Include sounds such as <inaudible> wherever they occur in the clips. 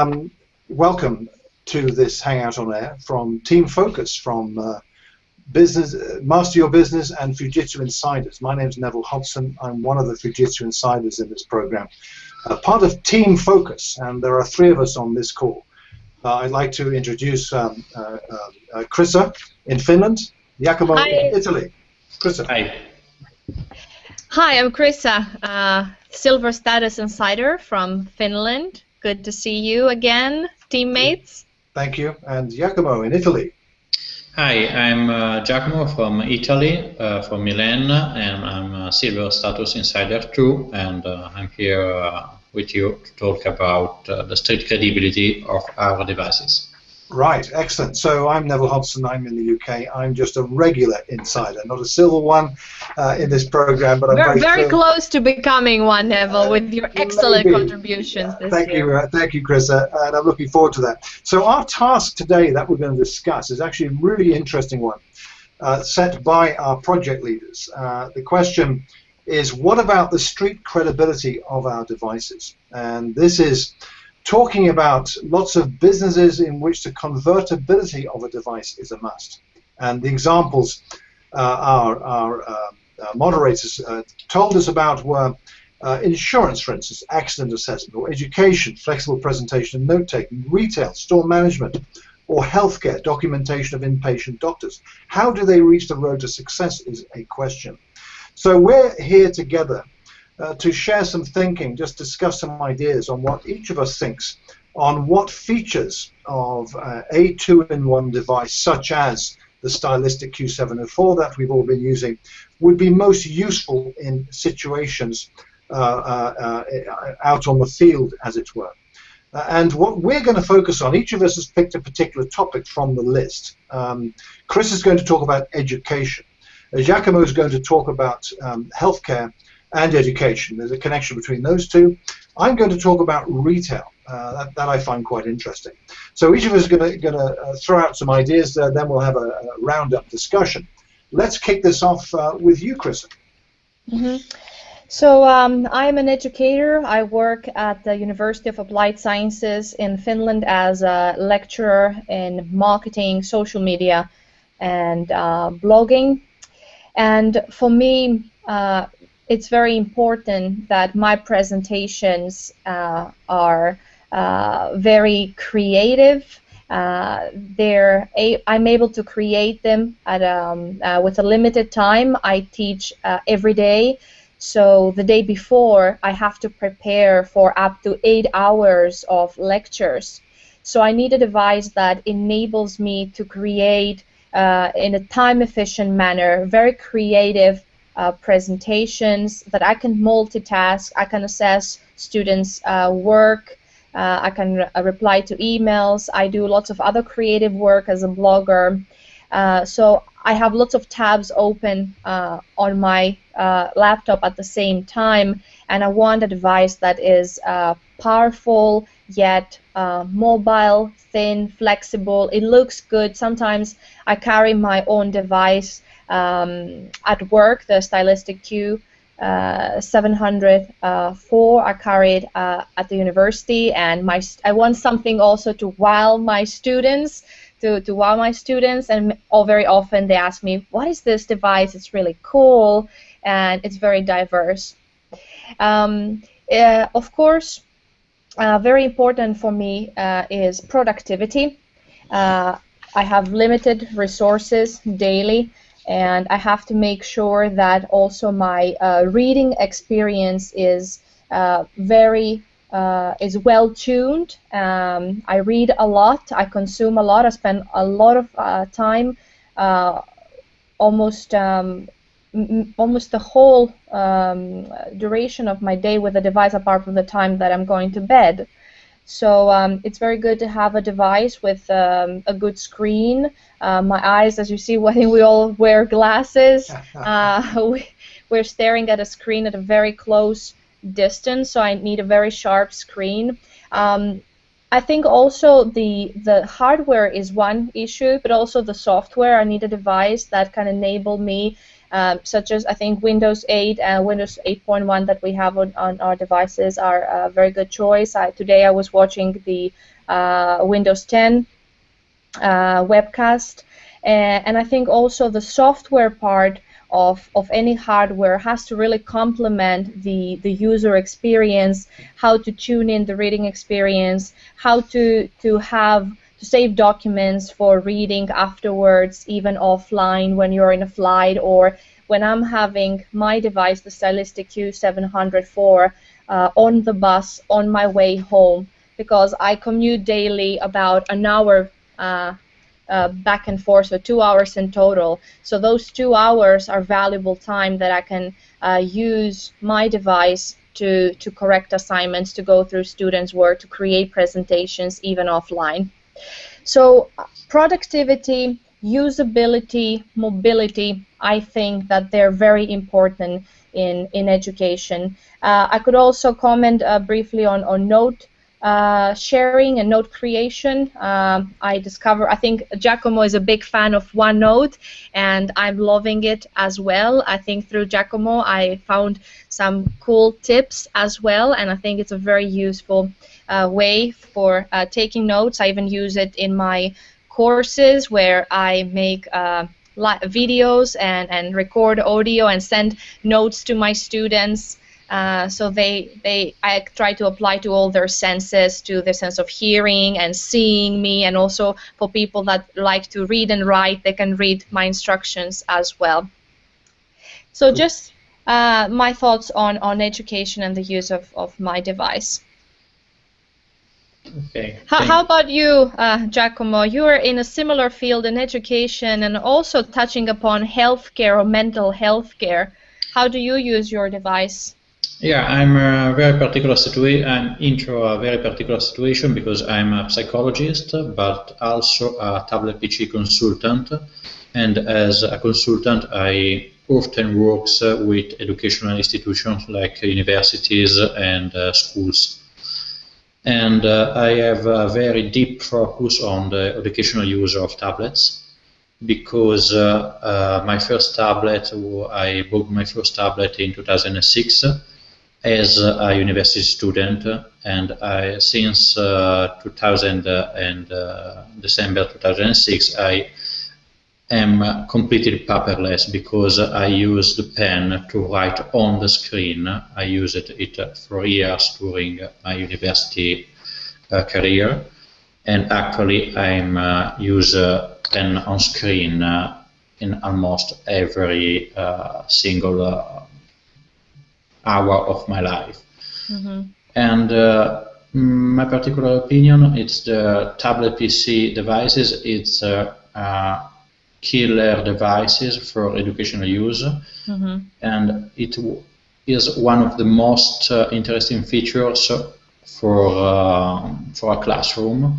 Um, welcome to this Hangout on Air from Team Focus, from uh, business, uh, Master Your Business and Fujitsu Insiders. My name is Neville Hobson. I'm one of the Fujitsu Insiders in this program. Uh, part of Team Focus, and there are three of us on this call. Uh, I'd like to introduce um, uh, uh, Krissa in Finland, Giacomo Hi. in Italy. Krissa. Hi. Hi, I'm Krissa, Silver Status Insider from Finland. Good to see you again, teammates. Thank you. And Giacomo in Italy. Hi, I'm uh, Giacomo from Italy, uh, from Milan, and I'm a Silver Status Insider too, and uh, I'm here uh, with you to talk about uh, the street credibility of our devices. Right, excellent. So I'm Neville Hobson. I'm in the UK. I'm just a regular insider, not a silver one uh, in this program, but I'm We're very, very close to becoming one, Neville, uh, with your excellent maybe. contributions this thank year. You, uh, thank you, Chris, uh, and I'm looking forward to that. So our task today that we're going to discuss is actually a really interesting one, uh, set by our project leaders. Uh, the question is, what about the street credibility of our devices? And this is talking about lots of businesses in which the convertibility of a device is a must. And the examples uh, our, our uh, uh, moderators uh, told us about were uh, insurance, for instance, accident assessment, or education, flexible presentation and note-taking, retail, store management, or healthcare, documentation of inpatient doctors. How do they reach the road to success is a question. So we're here together uh, to share some thinking, just discuss some ideas on what each of us thinks on what features of uh, a two-in-one device, such as the stylistic Q704 that we've all been using, would be most useful in situations uh, uh, uh out on the field, as it were. Uh, and what we're going to focus on, each of us has picked a particular topic from the list. Um, Chris is going to talk about education. Giacomo is going to talk about um, healthcare and education. There's a connection between those two. I'm going to talk about retail. Uh, that, that, I find quite interesting. So each of us is going to uh, throw out some ideas, uh, then we'll have a, a round-up discussion. Let's kick this off uh, with you, Chris. Mm -hmm. So um, I'm an educator. I work at the University of Applied Sciences in Finland as a lecturer in marketing, social media, and uh, blogging. And for me, uh, it's very important that my presentations uh, are uh, very creative. Uh, they're a, I'm able to create them at um, uh, with a limited time. I teach uh, every day, so the day before I have to prepare for up to eight hours of lectures. So I need a device that enables me to create uh, in a time-efficient manner, very creative uh, presentations, that I can multitask, I can assess students' uh, work, uh, I can re uh, reply to emails, I do lots of other creative work as a blogger. Uh, so I have lots of tabs open uh, on my laptop at the same time, and I want a device that is powerful yet mobile, thin, flexible. It looks good. Sometimes I carry my own device um, at work, the Stylistic Q uh, 704 uh, I carried uh, at the university, and my I want something also to wow my students, to, to wow my students, and all very often they ask me, "What is this device? It's really cool, and it's very diverse." Um, uh, of course, uh, very important for me uh, is productivity. I have limited resources daily and I have to make sure that also my uh, reading experience is uh, very uh, is well tuned. Um, I read a lot. I consume a lot. I spend a lot of uh, time, uh, almost um, almost the whole um, duration of my day with the device, apart from the time that I'm going to bed. So um, it's very good to have a device with um, a good screen. Uh, my eyes, as you see, <laughs> I think we all wear glasses. <laughs> Uh, we, we're staring at a screen at a very close distance, so I need a very sharp screen. Um, I think also the the hardware is one issue, but also the software. I need a device that can enable me um, such as I think Windows 8 and Windows 8.1 that we have on, on our devices are a very good choice. I, today I was watching the uh, Windows 10 uh, webcast, and, and I think also the software part of, of any hardware has to really complement the, the user experience, how to tune in the reading experience, how to, to have to save documents for reading afterwards, even offline when you're in a flight or when I'm having my device, the Stylistic Q704, uh, on the bus on my way home because I commute daily about an hour uh, uh, back and forth, so two hours in total. So those two hours are valuable time that I can uh, use my device to, to correct assignments, to go through students' work, to create presentations, even offline. So productivity, usability, mobility, I think that they're very important in, in education. Uh, I could also comment uh, briefly on, on note uh, sharing and note creation. Um, I discover, I think Giacomo is a big fan of OneNote, and I'm loving it as well. I think through Giacomo, I found some cool tips as well, and I think it's a very useful uh, way for uh, taking notes. I even use it in my courses where I make uh, videos and, and record audio and send notes to my students. Uh, so they they I try to apply to all their senses, to the sense of hearing and seeing me, and also for people that like to read and write, they can read my instructions as well. So just uh, my thoughts on on education and the use of, of my device. Okay. How, how about you, uh, Giacomo? You are in a similar field in education and also touching upon healthcare or mental health care. How do you use your device? Yeah, I'm a very particular situation. I'm into a very particular situation because I'm a psychologist, but also a tablet PC consultant. And as a consultant, I often work with educational institutions like universities and uh, schools and uh, I have a very deep focus on the educational use of tablets because uh, uh, my first tablet, I bought my first tablet in 2006 as a university student, and I, since uh, 2000 and uh, December 2006, I am completely paperless because I use the pen to write on the screen. I used it for years during my university uh, career, and actually I'm uh, use pen on screen uh, in almost every uh, single uh, hour of my life. Mm -hmm. And my particular opinion, it's the tablet PC devices. It's killer devices for educational use, mm -hmm. and it is one of the most uh, interesting features for uh, for a classroom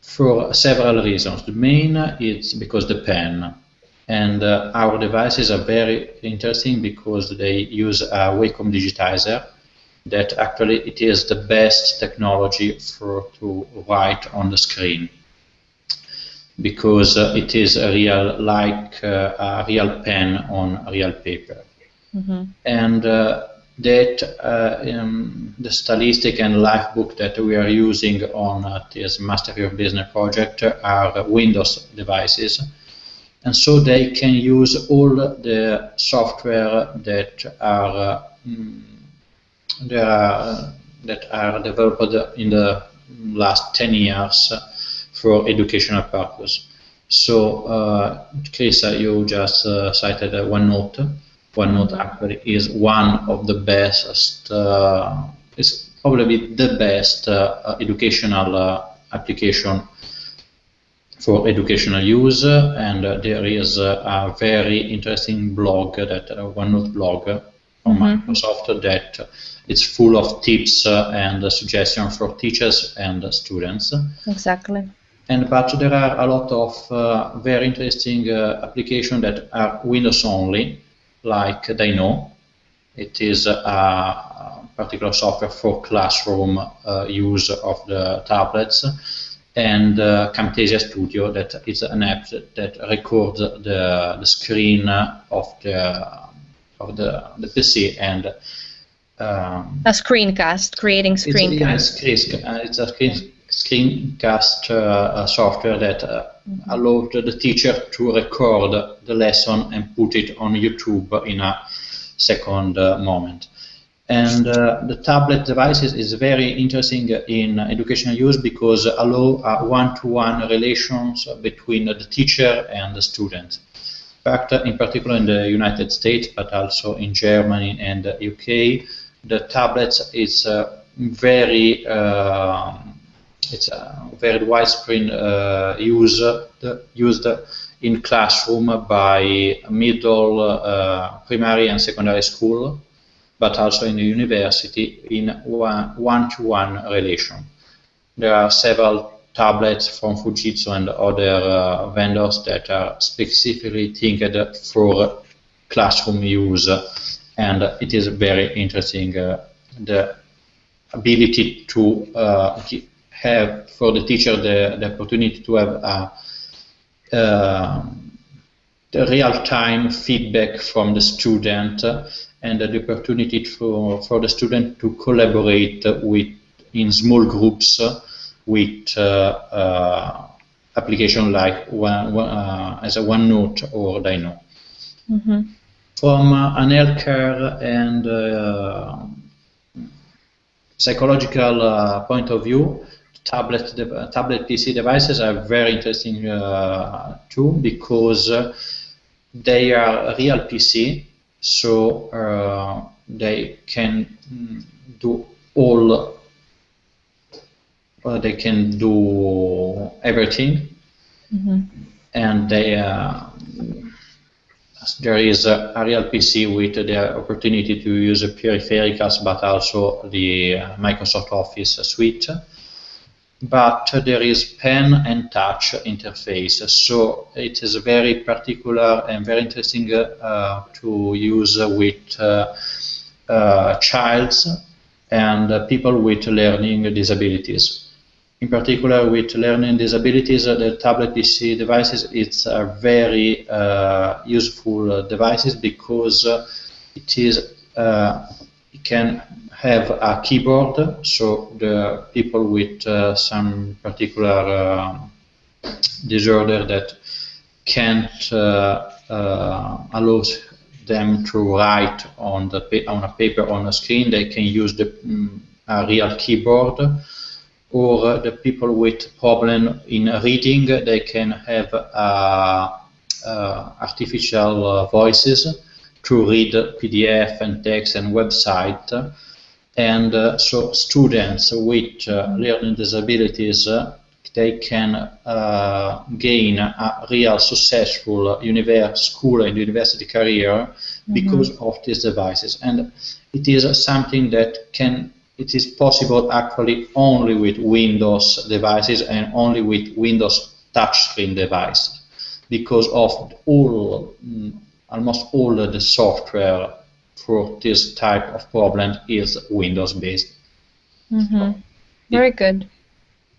for several reasons. The main is because the pen and uh, our devices are very interesting because they use a Wacom digitizer that actually it is the best technology for to write on the screen. Because uh, it is a real like uh, a real pen on real paper. Mm -hmm. and uh, that uh, um, the stylistic and LIFEBOOK that we are using on uh, this Master Your Business project are windows devices and so they can use all the software that are mm, there are, that are developed in the last 10 years for educational purpose. So, uh, Chris, you just uh, cited uh, OneNote. OneNote actually is one of the best, uh, is probably the best uh, educational uh, application for educational use, and uh, there is a very interesting blog that OneNote blog from mm -hmm. Microsoft that it's full of tips and suggestions for teachers and students. Exactly and but there are a lot of uh, very interesting uh, applications that are Windows only, like DyKnow. It is a particular software for classroom uh, use of the tablets, and uh, Camtasia Studio, that is an app that, that records the, the screen of the of the, the PC and um, a screencast, creating screencast. It's, yeah, it's, a screen, screencast uh, software that uh, mm-hmm. allows the teacher to record the lesson and put it on YouTube in a second uh, moment. And uh, the tablet devices is very interesting in educational use because allow one-to-one -one relations between the teacher and the student. In fact, in particular in the United States, but also in Germany and the UK, the tablets is uh, very uh, it's a very widespread uh, use used in classroom by middle, uh, primary and secondary school but also in the university in one-to-one -one relation. There are several tablets from Fujitsu and other uh, vendors that are specifically thinking for classroom use, and it is very interesting uh, the ability to uh, have for the teacher the, the opportunity to have a, uh, real-time feedback from the student and the opportunity for, for the student to collaborate with in small groups with uh, uh, application like one, one uh, as a OneNote or DyKnow. Mm -hmm. From an healthcare and psychological point of view, tablet tablet PC devices are very interesting uh, too because uh, they are real PC so uh, they can do all uh, they can do everything mm -hmm. and they uh, there is a, a, real PC with the opportunity to use peripherals but also the uh, Microsoft Office suite but there is pen and touch interface. So it is very particular and very interesting uh, to use with uh, uh, childs and people with learning disabilities. In particular, with learning disabilities, the tablet PC devices it's a very uh, useful devices because it is it can have a keyboard, so the people with uh, some particular uh, disorder that can't uh, uh, allow them to write on the on a paper on a screen, they can use the um, a real keyboard. Or uh, the people with problem in reading, they can have uh, artificial voices to read PDF and text and website and uh, so students with uh, learning disabilities uh, they can uh, gain a real successful school and university career mm -hmm. because of these devices and it is something that can it is possible actually only with Windows devices and only with Windows touchscreen devices because of all mm, almost all the software for this type of problem is Windows based. Mm -hmm. so Very it, good.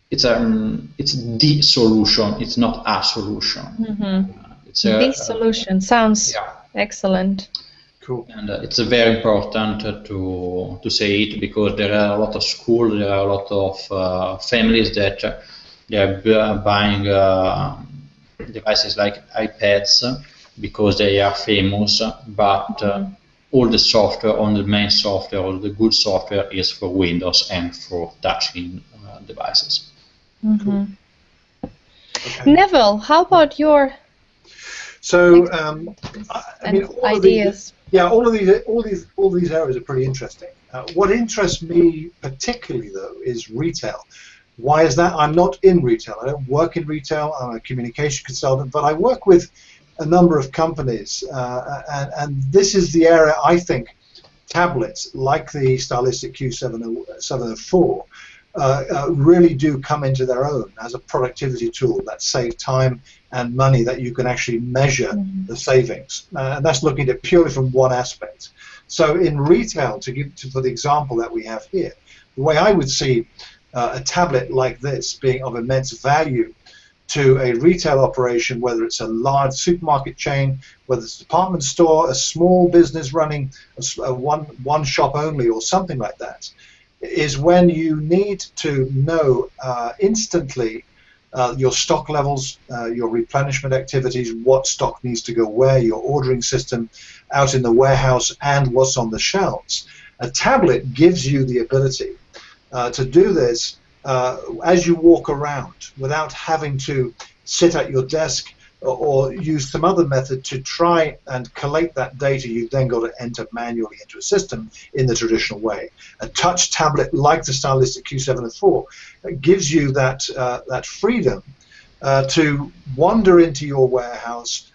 It's a um, it's the solution. It's not a solution. Mm -hmm. uh, it's a, the solution sounds yeah. excellent. Cool. And uh, it's very important to to say it because there are a lot of schools, there are a lot of uh, families that uh, they are buying uh, devices like iPads because they are famous, but mm -hmm all the software on the main software, all the good software is for Windows and for touchscreen uh, devices. Mm -hmm. cool. okay. Neville, how about your so um, I mean, all ideas? These, yeah, all of these, all these, all these areas are pretty interesting. Uh, what interests me particularly, though, is retail. Why is that? I'm not in retail. I don't work in retail. I'm a communication consultant, but I work with a number of companies, uh, and, and, this is the area I think tablets like the Stylistic Q704 uh, uh, really do come into their own as a productivity tool that save time and money that you can actually measure mm -hmm. the savings. Uh, and that's looking at it purely from one aspect. So in retail, to give to, for the example that we have here, the way I would see uh, a tablet like this being of immense value to a retail operation, whether it's a large supermarket chain, whether it's a department store, a small business running a, one one shop only, or something like that, is when you need to know uh, instantly uh, your stock levels, uh, your replenishment activities, what stock needs to go where, your ordering system out in the warehouse, and what's on the shelves. A tablet gives you the ability uh, to do this uh, as you walk around without having to sit at your desk or, use some other method to try and collate that data you've then got to enter manually into a system in the traditional way. A touch tablet like the Stylistic Q704 gives you that, uh, that freedom uh, to wander into your warehouse,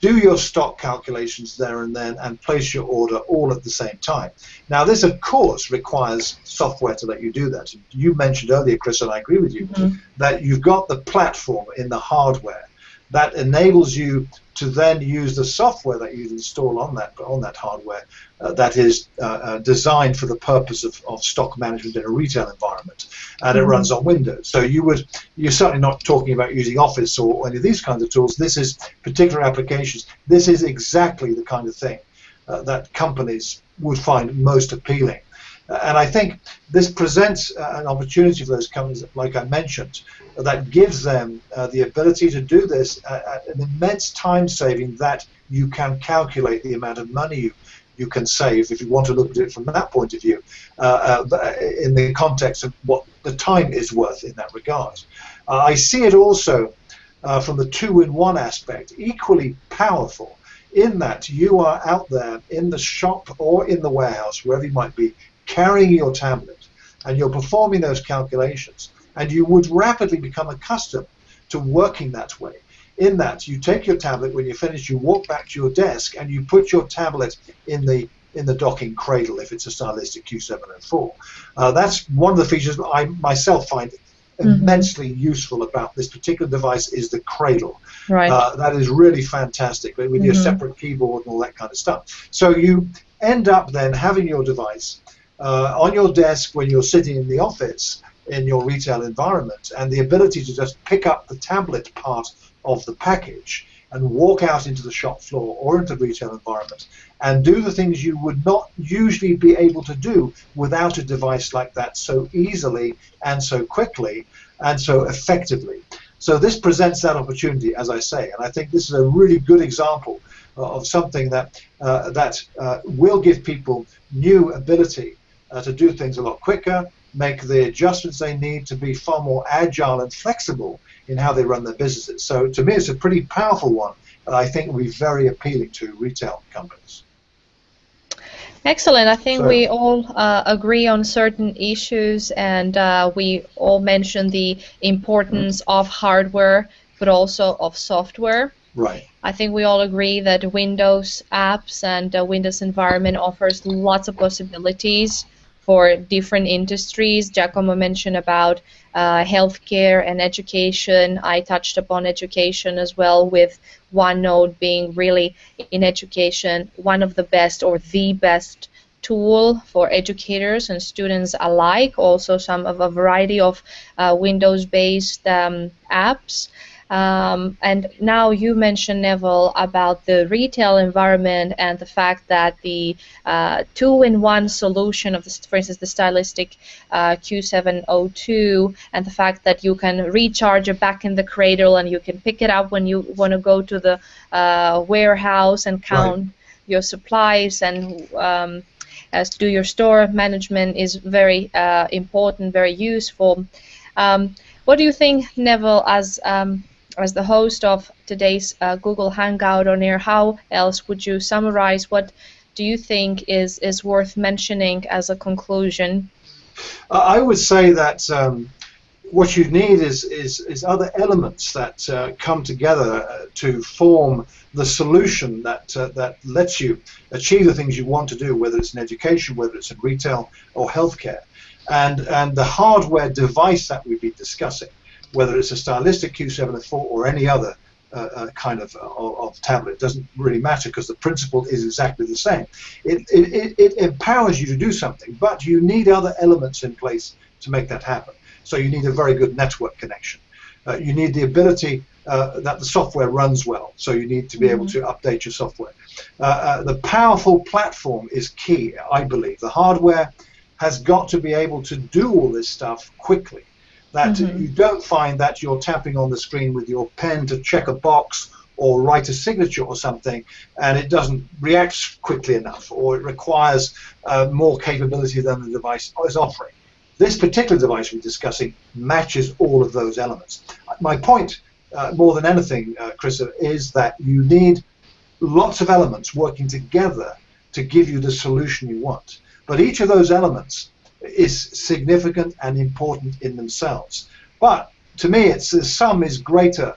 do your stock calculations there and then and place your order all at the same time. Now this of course requires software to let you do that. You mentioned earlier, Chris, and I agree with you, mm-hmm. that you've got the platform in the hardware that enables you to then use the software that you install on that on that hardware uh, that is uh, uh, designed for the purpose of, of stock management in a retail environment, and mm-hmm. it runs on Windows. So you would you're certainly not talking about using Office or any of these kinds of tools. This is particular applications. This is exactly the kind of thing uh, that companies would find most appealing. And I think this presents uh, an opportunity for those companies, like I mentioned, that gives them uh, the ability to do this at an immense time saving that you can calculate the amount of money you, you can save if you want to look at it from that point of view uh, uh, in the context of what the time is worth in that regard. Uh, I see it also uh, from the two-in-one aspect, equally powerful in that you are out there in the shop or in the warehouse, wherever you might be, carrying your tablet and you're performing those calculations and you would rapidly become accustomed to working that way. In that, you take your tablet when you're finished, you walk back to your desk, and you put your tablet in the in the docking cradle if it's a stylistic Q704. Uh, that's one of the features I myself find mm-hmm. immensely useful about this particular device is the cradle. Right. Uh, that is really fantastic with mm-hmm. your separate keyboard and all that kind of stuff. So you end up then having your device uh, on your desk when you're sitting in the office in your retail environment and the ability to just pick up the tablet part of the package and walk out into the shop floor or into the retail environment and do the things you would not usually be able to do without a device like that so easily and so quickly and so effectively. So this presents that opportunity, as I say, and I think this is a really good example of something that uh, that uh, will give people new ability uh, to do things a lot quicker, make the adjustments they need to be far more agile and flexible in how they run their businesses. So to me, it's a pretty powerful one, and I think will be very appealing to retail companies. Excellent. I think so, we all uh, agree on certain issues, and uh, we all mentioned the importance mm-hmm. of hardware, but also of software. Right. I think we all agree that Windows apps and uh, Windows environment offers lots of possibilities for different industries. Giacomo mentioned about uh, healthcare and education. I touched upon education as well, with OneNote being really in education one of the best or the best tool for educators and students alike. Also, some of a variety of uh, Windows-based um, apps. Um, and now you mentioned, Neville, about the retail environment and the fact that the uh, two-in-one solution of, this, for instance, the stylistic uh, Q702, and the fact that you can recharge it back in the cradle and you can pick it up when you want to go to the uh, warehouse and count right. your supplies and um, as do your store management is very uh, important, very useful. Um, what do you think, Neville, as um, as the host of today's uh, Google Hangout on air, how else would you summarize what do you think is, is worth mentioning as a conclusion? Uh, I would say that um, what you need is, is, is other elements that uh, come together uh, to form the solution that, uh, that lets you achieve the things you want to do, whether it's in education, whether it's in retail or healthcare. And, and the hardware device that we've been discussing whether it's a stylistic Q704 or any other uh, uh, kind of, uh, of tablet. It doesn't really matter because the principle is exactly the same. It, it, it, empowers you to do something, but you need other elements in place to make that happen. So you need a very good network connection. Uh, you need the ability uh, that the software runs well. So you need to be able to update your software. Uh, uh, the powerful platform is key, I believe. The hardware has got to be able to do all this stuff quickly. That mm-hmm. you don't find that you're tapping on the screen with your pen to check a box or write a signature or something, and it doesn't react quickly enough, or it requires uh, more capability than the device is offering. This particular device we're discussing matches all of those elements. My point, uh, more than anything, uh, Chris, is that you need lots of elements working together to give you the solution you want. But each of those elements is significant and important in themselves. But to me, it's the sum is greater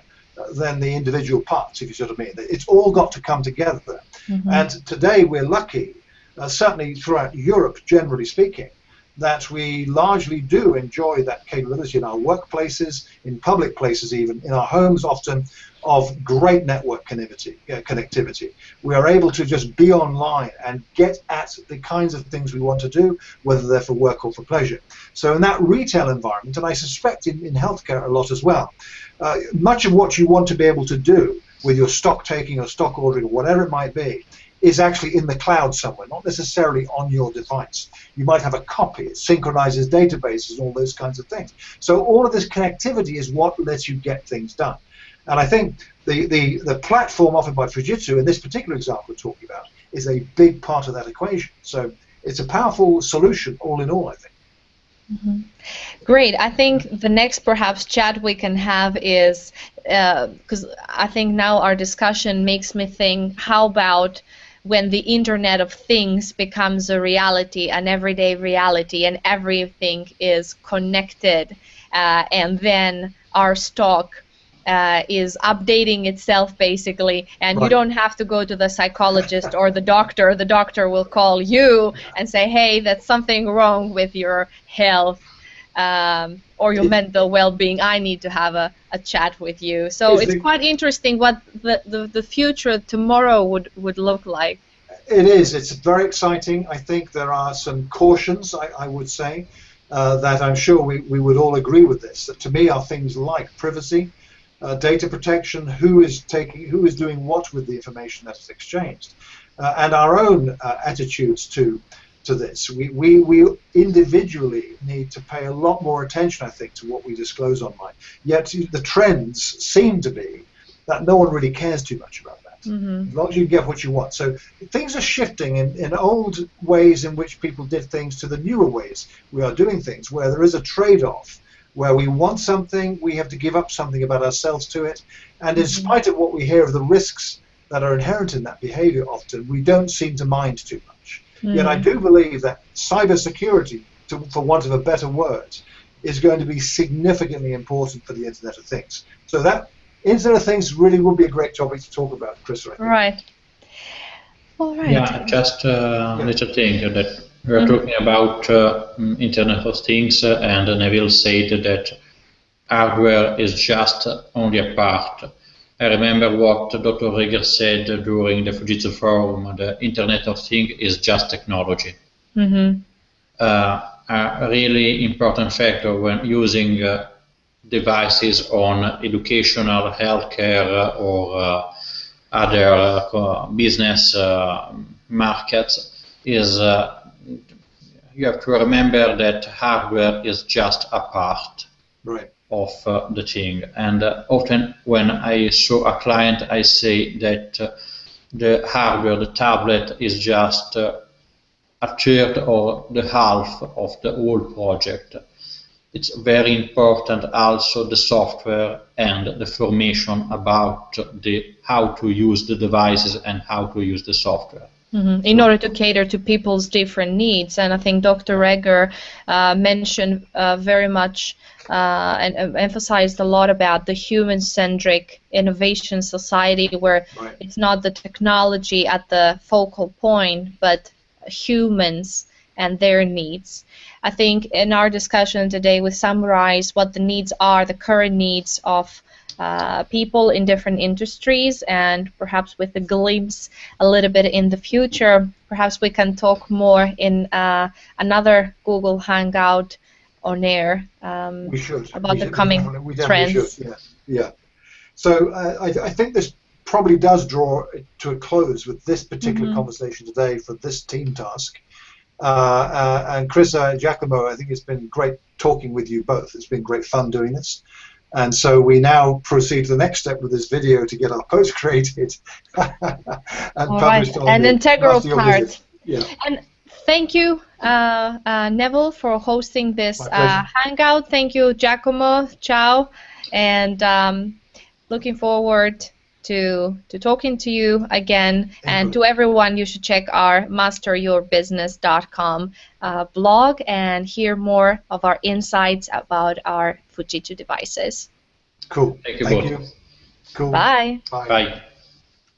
than the individual parts, if you what I mean. It's all got to come together. Mm-hmm. And today we're lucky, uh, certainly throughout Europe, generally speaking, that we largely do enjoy that capability in our workplaces, in public places, even in our homes, often of great network connectivity. Uh, connectivity. We are able to just be online and get at the kinds of things we want to do, whether they're for work or for pleasure. So in that retail environment, and I suspect in, in healthcare a lot as well, uh, much of what you want to be able to do with your stock taking or stock ordering or whatever it might be is actually in the cloud somewhere, not necessarily on your device. You might have a copy, it synchronizes databases, all those kinds of things. So all of this connectivity is what lets you get things done. And I think the, the, the platform offered by Fujitsu in this particular example we're talking about is a big part of that equation. So it's a powerful solution all in all, I think. Mm-hmm. Great. I think the next perhaps chat we can have is because uh, I think now our discussion makes me think how about when the Internet of Things becomes a reality, an everyday reality, and everything is connected, uh, and then our stock uh, is updating itself basically, and right. you don't have to go to the psychologist or the doctor. The doctor will call you and say, "Hey, that's something wrong with your health." Um, or your mental well-being, I need to have a, a chat with you. So it's quite interesting what the, the, the future tomorrow would, would look like. It is. It's very exciting. I think there are some cautions, I, I would say, uh, that I'm sure we, we would all agree with this. That to me are things like privacy, uh, data protection, who is taking, who is doing what with the information that is exchanged, uh, and our own uh, attitudes to to this. We, we, we individually need to pay a lot more attention, I think, to what we disclose online. Yet the trends seem to be that no one really cares too much about that. Mm-hmm. As long as you get what you want. So things are shifting in, in old ways in which people did things to the newer ways we are doing things, where there is a trade off where we want something, we have to give up something about ourselves to it, and in mm-hmm. spite of what we hear of the risks that are inherent in that behavior often, we don't seem to mind too much. Mm. Yet I do believe that cybersecurity, to, for want of a better word, is going to be significantly important for the Internet of Things. So that Internet of Things really would be a great topic to talk about, Chris. Right. All right. Yeah, just uh, a little thing that we're mm-hmm. talking about uh, Internet of Things, uh, and Neville said that hardware is just only a part. I remember what Dr. Reger said during the Fujitsu forum, the Internet of Things is just technology. Mm-hmm. Uh, a really important factor when using uh, devices on educational, healthcare, or uh, other uh, business uh, markets is you have to remember that hardware is just a part right. Of uh, the thing. And uh, often when I show a client, I say that uh, the hardware, the tablet, is just uh, a third or the half of the whole project. It's very important also the software and the formation about the how to use the devices and how to use the software. Mm-hmm. In order to cater to people's different needs, and I think Dr. Reger uh, mentioned uh, very much uh, and emphasized a lot about the human-centric innovation society, where right. it's not the technology at the focal point, but humans and their needs. I think in our discussion today, we summarize what the needs are, the current needs of uh, people in different industries and perhaps with a glimpse a little bit in the future. Perhaps we can talk more in uh, another Google Hangout on air. Um, we should about we the should, coming we trends. Should. Yeah, yeah. So uh, I, I think this probably does draw to a close with this particular Mhm. conversation today for this team task. Uh, uh, and Chris uh, Giacomo, I think it's been great talking with you both. It's been great fun doing this. And so we now proceed to the next step with this video to get our post created <laughs> and All right, published on an integral part. Yeah. Thank you, uh, uh, Neville, for hosting this uh, hangout. Thank you, Giacomo. Ciao. And um, looking forward to to talking to you again. And you. to everyone, you should check our masteryourbusiness.com uh, blog and hear more of our insights about our Fujitsu devices. Cool. Thank you Thank both. you. Cool. Bye. Bye. Bye.